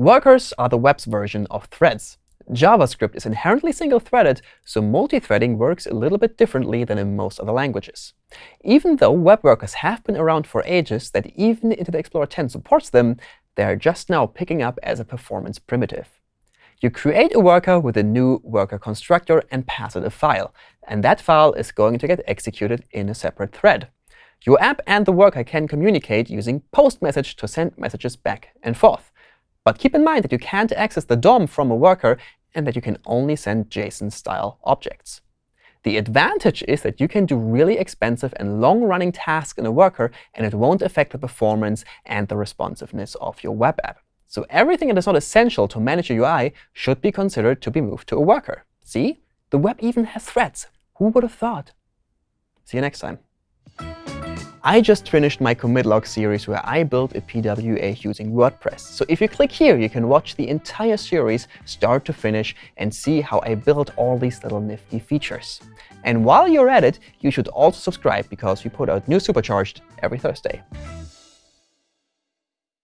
Workers are the web's version of threads. JavaScript is inherently single-threaded, so multi-threading works a little bit differently than in most other languages. Even though web workers have been around for ages, that even Internet Explorer 10 supports them, they are just now picking up as a performance primitive. You create a worker with a new worker constructor and pass it a file. And that file is going to get executed in a separate thread. Your app and the worker can communicate using post message to send messages back and forth. But keep in mind that you can't access the DOM from a worker and that you can only send JSON-style objects. The advantage is that you can do really expensive and long-running tasks in a worker, and it won't affect the performance and the responsiveness of your web app. So everything that is not essential to manage your UI should be considered to be moved to a worker. See? The web even has threads. Who would have thought? See you next time. I just finished my commit log series where I built a PWA using WordPress. So if you click here, you can watch the entire series start to finish and see how I built all these little nifty features. And while you're at it, you should also subscribe because we put out new Supercharged every Thursday.